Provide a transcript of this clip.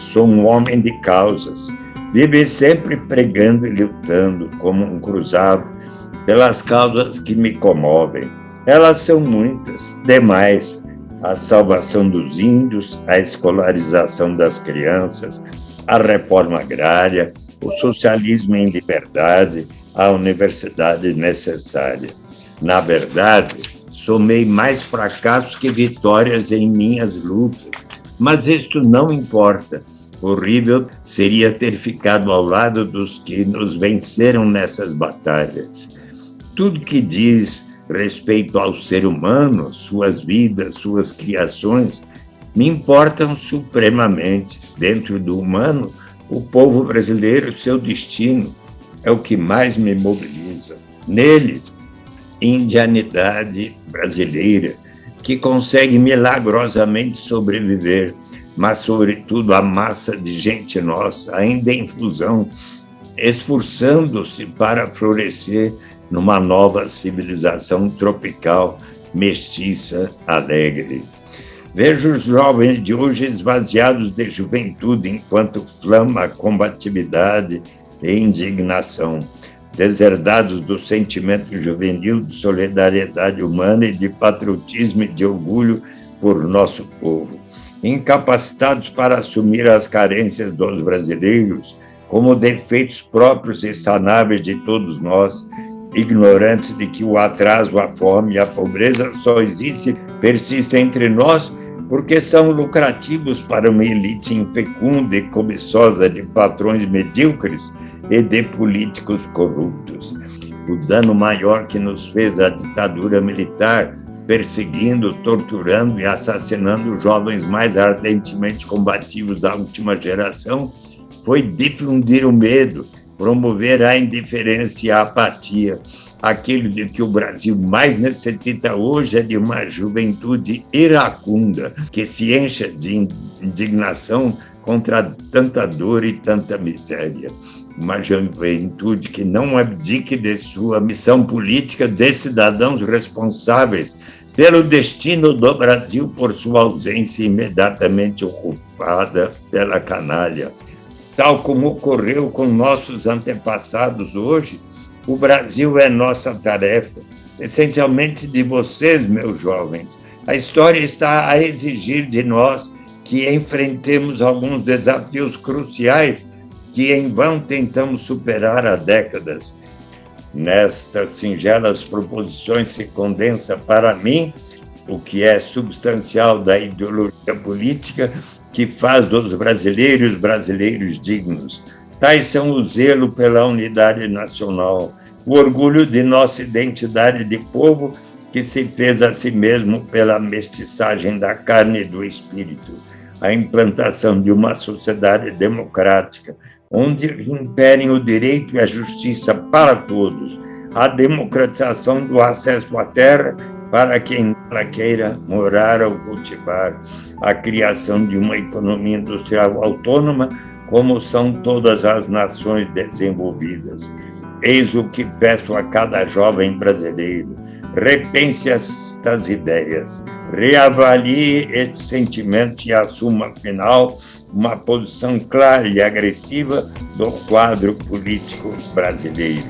sou um homem de causas. Vive sempre pregando e lutando como um cruzado pelas causas que me comovem. Elas são muitas, demais. A salvação dos índios, a escolarização das crianças, a reforma agrária, o socialismo em liberdade, a universidade necessária. Na verdade, somei mais fracassos que vitórias em minhas lutas, mas isto não importa. Horrível seria ter ficado ao lado dos que nos venceram nessas batalhas. Tudo que diz respeito ao ser humano, suas vidas, suas criações, me importam supremamente. Dentro do humano, o povo brasileiro, seu destino, é o que mais me mobiliza. Nele, indianidade brasileira, que consegue milagrosamente sobreviver, mas, sobretudo, a massa de gente nossa, ainda em fusão, esforçando-se para florescer numa nova civilização tropical, mestiça, alegre. Vejo os jovens de hoje esvaziados de juventude enquanto flama a combatividade e indignação, deserdados do sentimento juvenil de solidariedade humana e de patriotismo e de orgulho por nosso povo, incapacitados para assumir as carências dos brasileiros como defeitos próprios e sanáveis de todos nós, ignorantes de que o atraso, a fome e a pobreza só existem, persistem entre nós porque são lucrativos para uma elite infecunda e cobiçosa de patrões medíocres e de políticos corruptos. O dano maior que nos fez a ditadura militar, perseguindo, torturando e assassinando jovens mais ardentemente combativos da última geração, foi difundir o medo, promover a indiferença e a apatia. Aquilo de que o Brasil mais necessita hoje é de uma juventude iracunda, que se encha de indignação contra tanta dor e tanta miséria. Uma juventude que não abdique de sua missão política de cidadãos responsáveis pelo destino do Brasil por sua ausência imediatamente ocupada pela canalha tal como ocorreu com nossos antepassados hoje, o Brasil é nossa tarefa, essencialmente de vocês, meus jovens. A história está a exigir de nós que enfrentemos alguns desafios cruciais que em vão tentamos superar há décadas. Nestas singelas proposições se condensa para mim o que é substancial da ideologia política que faz dos brasileiros brasileiros dignos. Tais são o zelo pela unidade nacional, o orgulho de nossa identidade de povo que se fez a si mesmo pela mestiçagem da carne e do espírito, a implantação de uma sociedade democrática, onde imperem o direito e a justiça para todos, a democratização do acesso à terra para quem ela queira morar ou cultivar, a criação de uma economia industrial autônoma, como são todas as nações desenvolvidas. Eis o que peço a cada jovem brasileiro: repense estas ideias, reavalie estes sentimentos e assuma, afinal, uma posição clara e agressiva do quadro político brasileiro.